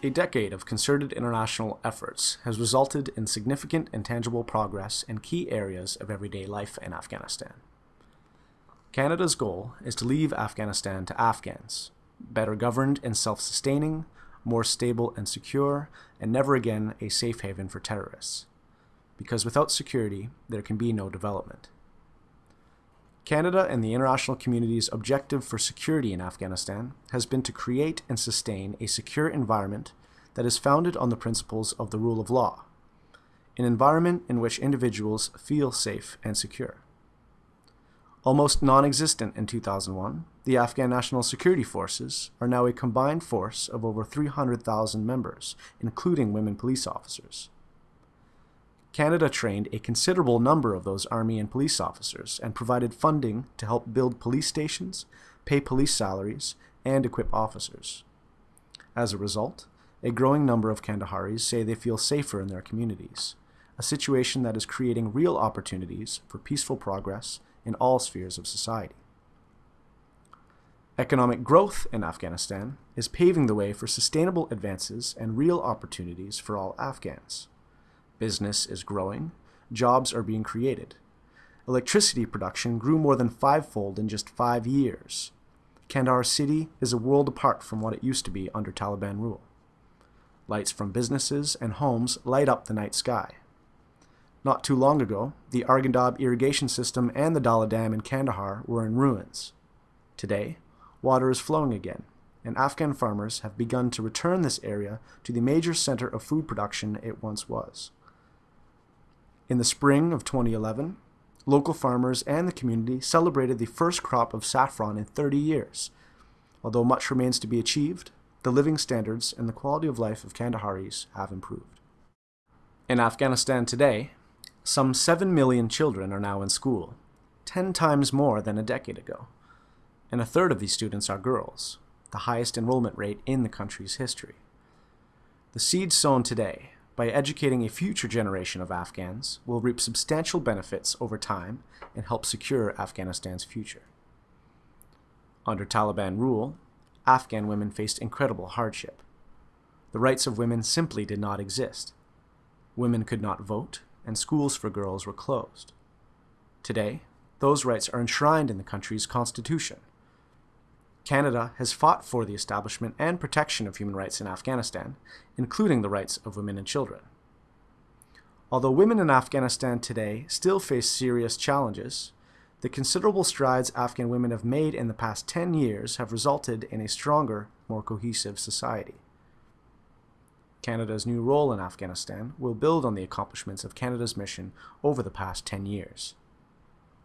A decade of concerted international efforts has resulted in significant and tangible progress in key areas of everyday life in Afghanistan. Canada's goal is to leave Afghanistan to Afghans, better governed and self-sustaining, more stable and secure, and never again a safe haven for terrorists. Because without security, there can be no development. Canada and the international community's objective for security in Afghanistan has been to create and sustain a secure environment that is founded on the principles of the rule of law, an environment in which individuals feel safe and secure. Almost non-existent in 2001, the Afghan National Security Forces are now a combined force of over 300,000 members, including women police officers. Canada trained a considerable number of those Army and police officers and provided funding to help build police stations, pay police salaries, and equip officers. As a result, a growing number of Kandaharis say they feel safer in their communities, a situation that is creating real opportunities for peaceful progress in all spheres of society. Economic growth in Afghanistan is paving the way for sustainable advances and real opportunities for all Afghans. Business is growing, jobs are being created. Electricity production grew more than fivefold in just five years. Kandahar City is a world apart from what it used to be under Taliban rule. Lights from businesses and homes light up the night sky. Not too long ago, the Arghandab irrigation system and the Dahla Dam in Kandahar were in ruins. Today, water is flowing again, and Afghan farmers have begun to return this area to the major center of food production it once was. In the spring of 2011, local farmers and the community celebrated the first crop of saffron in 30 years. Although much remains to be achieved, the living standards and the quality of life of Kandaharis have improved. In Afghanistan today, some 7 million children are now in school, 10 times more than a decade ago. And a third of these students are girls, the highest enrollment rate in the country's history. The seeds sown today by educating a future generation of Afghans, will reap substantial benefits over time and help secure Afghanistan's future. Under Taliban rule, Afghan women faced incredible hardship. The rights of women simply did not exist. Women could not vote, and schools for girls were closed. Today, those rights are enshrined in the country's constitution. Canada has fought for the establishment and protection of human rights in Afghanistan, including the rights of women and children. Although women in Afghanistan today still face serious challenges, the considerable strides Afghan women have made in the past 10 years have resulted in a stronger, more cohesive society. Canada's new role in Afghanistan will build on the accomplishments of Canada's mission over the past 10 years.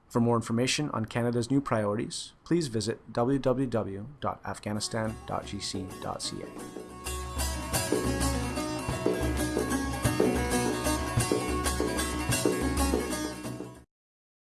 For more information on Canada's new priorities, please visit www.afghanistan.gc.ca.